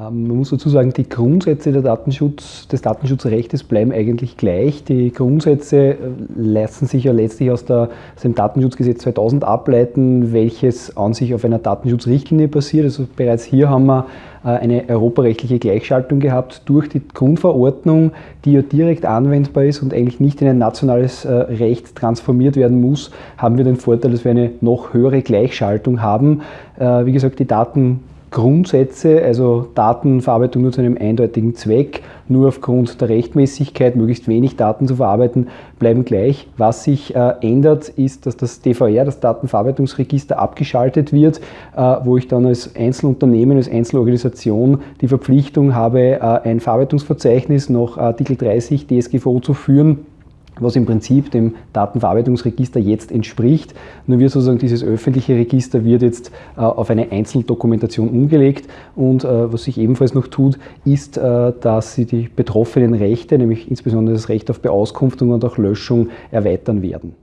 Ähm, man muss dazu sagen, die Grundsätze Datenschutz, des Datenschutzrechts bleiben eigentlich gleich. Die Grundsätze äh, lassen sich ja letztlich aus, der, aus, dem Datenschutzgesetz 2000 ableiten, welches an sich auf einer Datenschutzrichtlinie basiert. Also bereits hier haben wir äh, eine europarechtliche Gleichschaltung gehabt durch die Grundverordnung, die ja direkt anwendbar ist und eigentlich nicht in ein nationales äh, Recht transformiert werden muss, haben wir den Vorteil, dass wir eine noch höhere Gleichschaltung haben. Wie gesagt, die Daten Grundsätze, also Datenverarbeitung nur zu einem eindeutigen Zweck, nur aufgrund der Rechtmäßigkeit möglichst wenig Daten zu verarbeiten, bleiben gleich. Was sich äh, ändert, ist, dass das DVR, das Datenverarbeitungsregister, abgeschaltet wird, äh, wo ich dann als Einzelunternehmen, als Einzelorganisation die Verpflichtung habe, äh, ein Verarbeitungsverzeichnis nach Artikel 30 DSGVO zu führen was im Prinzip dem Datenverarbeitungsregister jetzt entspricht. Nur wird sozusagen dieses öffentliche Register wird jetzt äh, auf eine Einzeldokumentation umgelegt und äh, was sich ebenfalls noch tut, ist, äh, dass sie die betroffenen Rechte, nämlich insbesondere das Recht auf Beauskunftung und auch Löschung, erweitern werden.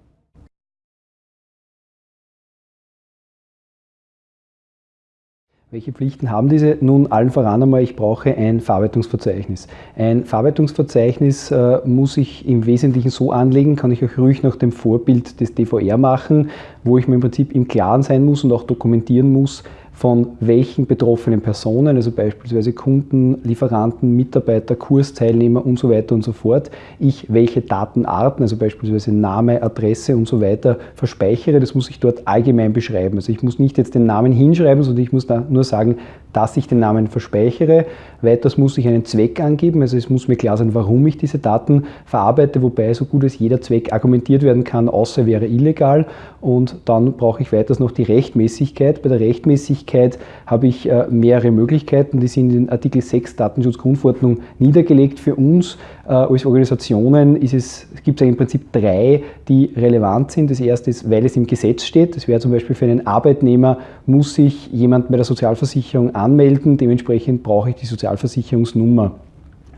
Welche Pflichten haben diese? Nun, allen voran einmal, ich brauche ein Verarbeitungsverzeichnis. Ein Verarbeitungsverzeichnis äh, muss ich im Wesentlichen so anlegen, kann ich auch ruhig nach dem Vorbild des DVR machen, wo ich mir im Prinzip im Klaren sein muss und auch dokumentieren muss, von welchen betroffenen Personen, also beispielsweise Kunden, Lieferanten, Mitarbeiter, Kursteilnehmer und so weiter und so fort, ich welche Datenarten, also beispielsweise Name, Adresse und so weiter verspeichere. Das muss ich dort allgemein beschreiben. Also ich muss nicht jetzt den Namen hinschreiben, sondern ich muss da nur sagen, dass ich den Namen verspeichere. Weiters muss ich einen Zweck angeben, also es muss mir klar sein, warum ich diese Daten verarbeite, wobei so gut als jeder Zweck argumentiert werden kann, außer wäre illegal. Und dann brauche ich weiters noch die Rechtmäßigkeit. Bei der Rechtmäßigkeit habe ich äh, mehrere Möglichkeiten, die sind in Artikel 6 Datenschutzgrundverordnung niedergelegt für uns. Äh, als Organisationen gibt es im Prinzip drei, die relevant sind. Das erste ist, weil es im Gesetz steht. Das wäre zum Beispiel für einen Arbeitnehmer, muss sich jemand bei der Sozialversicherung anmelden. Dementsprechend brauche ich die Sozialversicherungsnummer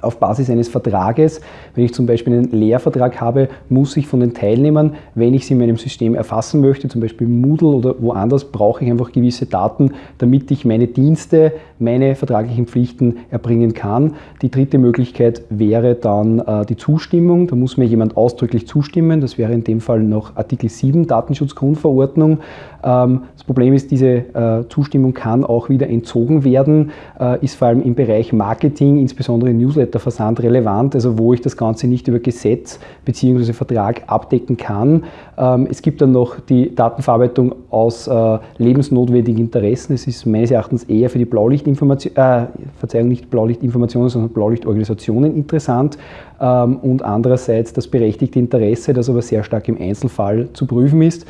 auf Basis eines Vertrages. Wenn ich zum Beispiel einen Lehrvertrag habe, muss ich von den Teilnehmern, wenn ich sie in meinem System erfassen möchte, zum Beispiel Moodle oder woanders, brauche ich einfach gewisse Daten, damit ich meine Dienste, meine vertraglichen Pflichten erbringen kann. Die dritte Möglichkeit wäre dann äh, die Zustimmung. Da muss mir jemand ausdrücklich zustimmen. Das wäre in dem Fall noch Artikel 7 Datenschutzgrundverordnung. Ähm, das Problem ist, diese äh, Zustimmung kann auch wieder entzogen werden, äh, ist vor allem im Bereich Marketing, insbesondere Newsletterversand relevant, also wo ich das Ganze nicht über Gesetz bzw. Vertrag abdecken kann. Ähm, es gibt dann noch die Datenverarbeitung aus äh, lebensnotwendigen Interessen. Es ist meines Erachtens eher für die Blaulichtinformation, äh, Verzeihung, nicht Blaulichtinformationen, sondern Blaulichtorganisationen interessant. Ähm, und andererseits das berechtigte Interesse, das aber sehr stark im Einzelfall zu prüfen ist.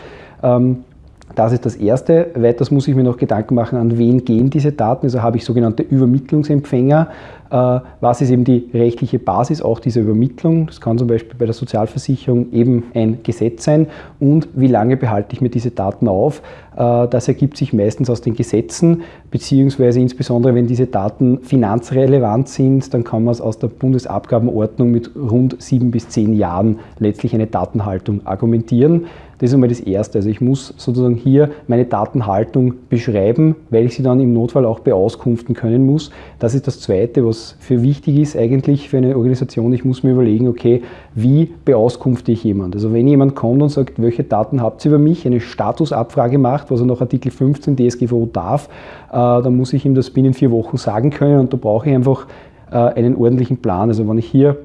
Das ist das Erste. Weiters muss ich mir noch Gedanken machen, an wen gehen diese Daten. Also habe ich sogenannte Übermittlungsempfänger. Äh, was ist eben die rechtliche Basis auch dieser Übermittlung? Das kann zum Beispiel bei der Sozialversicherung eben ein Gesetz sein. Und wie lange behalte ich mir diese Daten auf? Äh, das ergibt sich meistens aus den Gesetzen, beziehungsweise insbesondere wenn diese Daten finanzrelevant sind, dann kann man es aus der Bundesabgabenordnung mit rund sieben bis zehn Jahren letztlich eine Datenhaltung argumentieren. Das ist einmal das Erste. Also ich muss sozusagen hier meine Datenhaltung beschreiben, weil ich sie dann im Notfall auch beauskunften können muss. Das ist das Zweite, was für wichtig ist eigentlich für eine Organisation. Ich muss mir überlegen, okay, wie beauskunfte ich jemand? Also wenn jemand kommt und sagt, welche Daten habt ihr über mich, eine Statusabfrage macht, was er nach Artikel 15 DSGVO darf, äh, dann muss ich ihm das binnen vier Wochen sagen können und da brauche ich einfach äh, einen ordentlichen Plan. Also wenn ich hier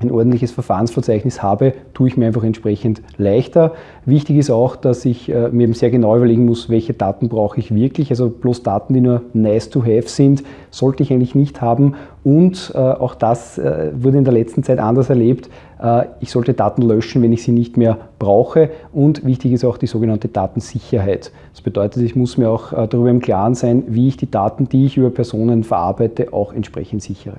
ein ordentliches Verfahrensverzeichnis habe, tue ich mir einfach entsprechend leichter. Wichtig ist auch, dass ich äh, mir sehr genau überlegen muss, welche Daten brauche ich wirklich. Also bloß Daten, die nur nice to have sind, sollte ich eigentlich nicht haben. Und äh, auch das äh, wurde in der letzten Zeit anders erlebt. Ich sollte Daten löschen, wenn ich sie nicht mehr brauche. Und wichtig ist auch die sogenannte Datensicherheit. Das bedeutet, ich muss mir auch darüber im Klaren sein, wie ich die Daten, die ich über Personen verarbeite, auch entsprechend sichere.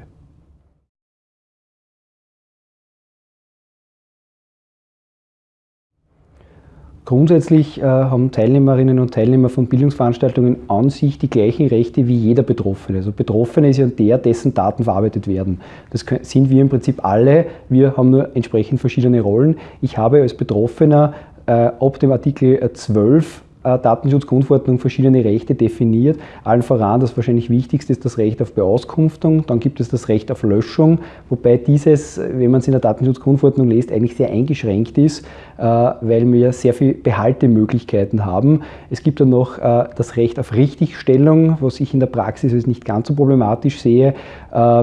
Grundsätzlich äh, haben Teilnehmerinnen und Teilnehmer von Bildungsveranstaltungen an sich die gleichen Rechte wie jeder Betroffene. Also Betroffene ist ja der, dessen Daten verarbeitet werden. Das sind wir im Prinzip alle. Wir haben nur entsprechend verschiedene Rollen. Ich habe als Betroffener äh, ab dem Artikel 12 äh, Datenschutzgrundverordnung verschiedene Rechte definiert. Allen voran, das wahrscheinlich wichtigste ist das Recht auf Beauskunftung, dann gibt es das Recht auf Löschung, wobei dieses, wenn man es in der Datenschutzgrundverordnung liest, eigentlich sehr eingeschränkt ist, äh, weil wir sehr viele Behaltemöglichkeiten haben. Es gibt dann noch äh, das Recht auf Richtigstellung, was ich in der Praxis als nicht ganz so problematisch sehe,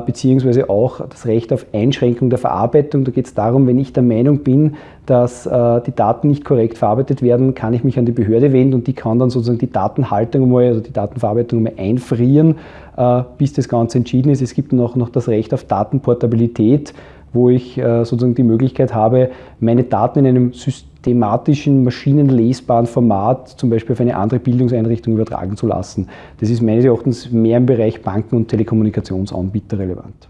beziehungsweise auch das Recht auf Einschränkung der Verarbeitung. Da geht es darum, wenn ich der Meinung bin, dass die Daten nicht korrekt verarbeitet werden, kann ich mich an die Behörde wenden und die kann dann sozusagen die Datenhaltung mal, also die Datenverarbeitung mal einfrieren, äh, bis das Ganze entschieden ist. Es gibt noch, noch das Recht auf Datenportabilität, wo ich äh, sozusagen die Möglichkeit habe, meine Daten in einem systematischen, maschinenlesbaren Format zum Beispiel auf eine andere Bildungseinrichtung übertragen zu lassen. Das ist meines Erachtens mehr im Bereich Banken und Telekommunikationsanbieter relevant.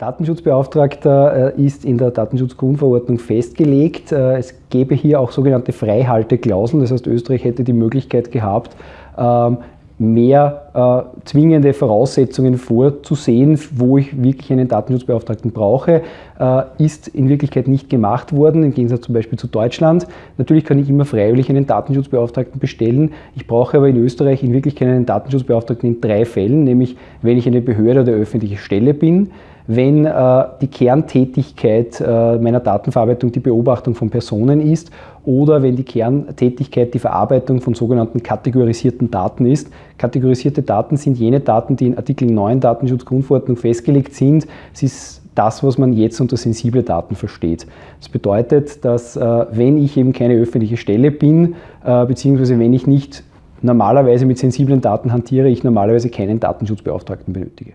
Datenschutzbeauftragter äh, ist in der Datenschutzgrundverordnung festgelegt. Äh, es gäbe hier auch sogenannte Freihalteklauseln, das heißt Österreich hätte die Möglichkeit gehabt, ähm, mehr äh, zwingende Voraussetzungen vorzusehen, wo ich wirklich einen Datenschutzbeauftragten brauche, äh, ist in Wirklichkeit nicht gemacht worden, im Gegensatz zum Beispiel zu Deutschland. Natürlich kann ich immer freiwillig einen Datenschutzbeauftragten bestellen. Ich brauche aber in Österreich in Wirklichkeit einen Datenschutzbeauftragten in drei Fällen, nämlich wenn ich eine Behörde oder öffentliche Stelle bin, wenn äh, die Kerntätigkeit äh, meiner Datenverarbeitung die Beobachtung von Personen ist oder wenn die Kerntätigkeit die Verarbeitung von sogenannten kategorisierten Daten ist. Kategorisierte Daten sind jene Daten, die in Artikel 9 Datenschutzgrundverordnung festgelegt sind. Es ist das, was man jetzt unter sensible Daten versteht. Das bedeutet, dass äh, wenn ich eben keine öffentliche Stelle bin, äh, beziehungsweise wenn ich nicht normalerweise mit sensiblen Daten hantiere, ich normalerweise keinen Datenschutzbeauftragten benötige.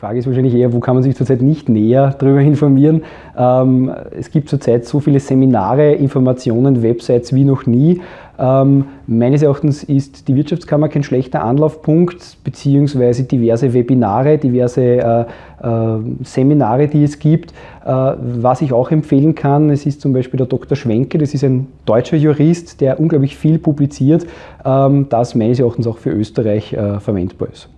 Frage ist wahrscheinlich eher, wo kann man sich zurzeit nicht näher darüber informieren. Ähm, es gibt zurzeit so viele Seminare, Informationen, Websites wie noch nie. Ähm, meines Erachtens ist die Wirtschaftskammer kein schlechter Anlaufpunkt, beziehungsweise diverse Webinare, diverse äh, äh, Seminare, die es gibt. Äh, was ich auch empfehlen kann, es ist zum Beispiel der Dr. Schwenke, das ist ein deutscher Jurist, der unglaublich viel publiziert, ähm, das meines Erachtens auch für Österreich äh, verwendbar ist.